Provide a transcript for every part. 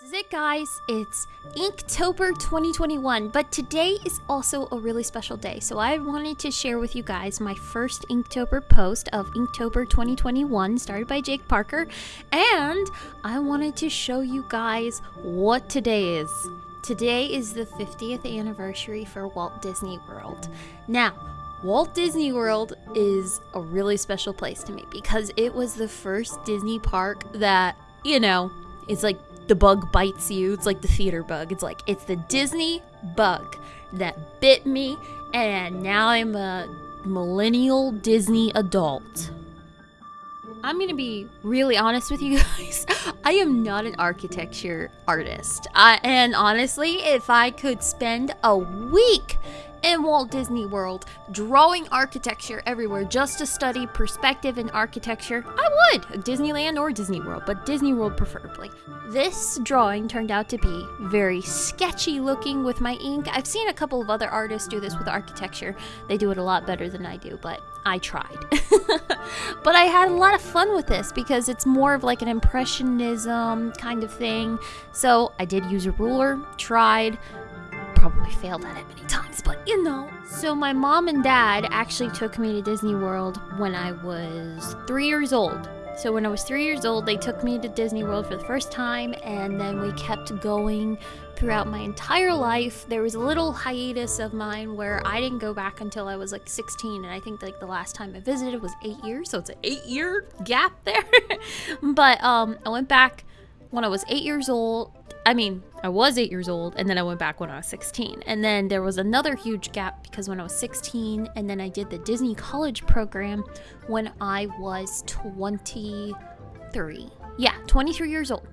This is it, guys. It's Inktober 2021, but today is also a really special day. So I wanted to share with you guys my first Inktober post of Inktober 2021, started by Jake Parker, and I wanted to show you guys what today is. Today is the 50th anniversary for Walt Disney World. Now, Walt Disney World is a really special place to me because it was the first Disney park that, you know, it's like the bug bites you. It's like the theater bug. It's like it's the Disney bug that bit me, and now I'm a millennial Disney adult. I'm gonna be really honest with you guys. I am not an architecture artist. I, and honestly, if I could spend a week in Walt Disney World drawing architecture everywhere just to study perspective in architecture, I would. Disneyland or Disney World, but Disney World preferably. This drawing turned out to be very sketchy looking with my ink. I've seen a couple of other artists do this with architecture. They do it a lot better than I do, but I tried. but I had a lot of fun with this because it's more of like an impressionism kind of thing. So I did use a ruler, tried, probably failed at it many times, but you know. So my mom and dad actually took me to Disney World when I was three years old. So when I was three years old, they took me to Disney World for the first time, and then we kept going throughout my entire life. There was a little hiatus of mine where I didn't go back until I was like 16, and I think like the last time I visited was eight years, so it's an eight-year gap there. but um, I went back when I was eight years old I mean, I was eight years old, and then I went back when I was 16. And then there was another huge gap because when I was 16, and then I did the Disney College program when I was 23. Yeah, 23 years old.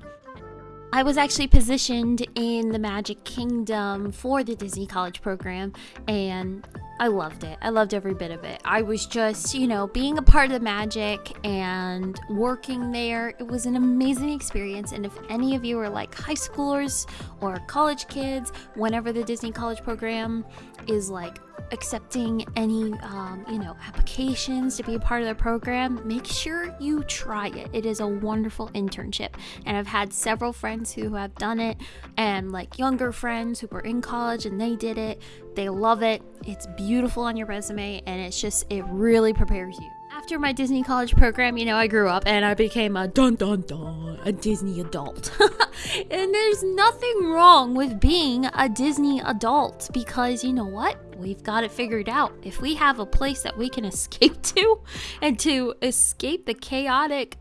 I was actually positioned in the Magic Kingdom for the Disney College program, and I loved it. I loved every bit of it. I was just, you know, being a part of the magic and working there. It was an amazing experience. And if any of you are like high schoolers or college kids, whenever the Disney College program is like accepting any, um, you know, applications to be a part of the program, make sure you try it. It is a wonderful internship. And I've had several friends who have done it and like younger friends who were in college and they did it. They love it. It's beautiful on your resume and it's just, it really prepares you. After my Disney college program, you know, I grew up and I became a dun dun dun, a Disney adult. and there's nothing wrong with being a Disney adult because you know what? We've got it figured out. If we have a place that we can escape to and to escape the chaotic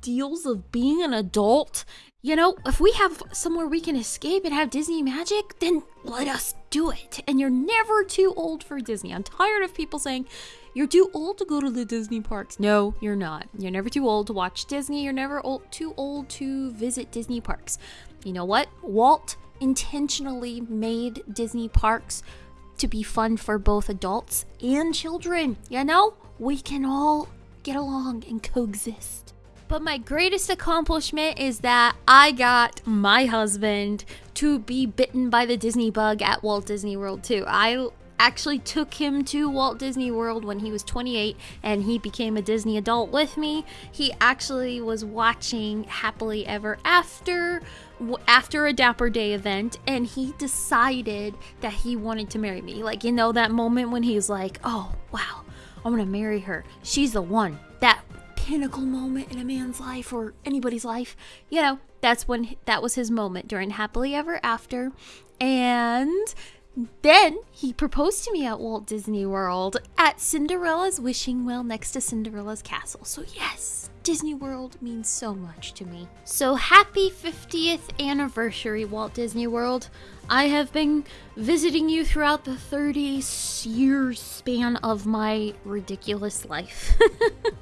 deals of being an adult you know, if we have somewhere we can escape and have Disney magic, then let us do it. And you're never too old for Disney. I'm tired of people saying, you're too old to go to the Disney parks. No, you're not. You're never too old to watch Disney. You're never old, too old to visit Disney parks. You know what? Walt intentionally made Disney parks to be fun for both adults and children. You know, we can all get along and coexist. But my greatest accomplishment is that I got my husband to be bitten by the Disney bug at Walt Disney World too. I actually took him to Walt Disney World when he was 28 and he became a Disney adult with me. He actually was watching Happily Ever After after a Dapper Day event and he decided that he wanted to marry me. Like, you know, that moment when he's like, oh, wow, I'm gonna marry her. She's the one. That pinnacle moment in a man's life or anybody's life. You know, that's when that was his moment during Happily Ever After. And then he proposed to me at Walt Disney World at Cinderella's wishing well next to Cinderella's castle. So, yes, Disney World means so much to me. So, happy 50th anniversary, Walt Disney World. I have been visiting you throughout the 30 year span of my ridiculous life.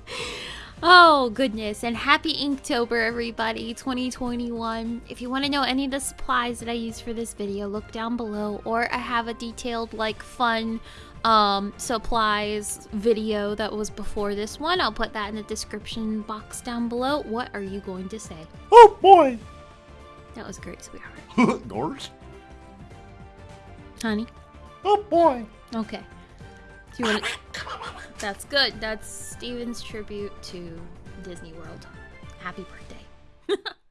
Oh, goodness. And happy Inktober, everybody, 2021. If you want to know any of the supplies that I use for this video, look down below. Or I have a detailed, like, fun um, supplies video that was before this one. I'll put that in the description box down below. What are you going to say? Oh, boy. That was great, sweetheart. Gorge? Honey? Oh, boy. Okay. Do you want That's good. That's Steven's tribute to Disney World. Happy birthday.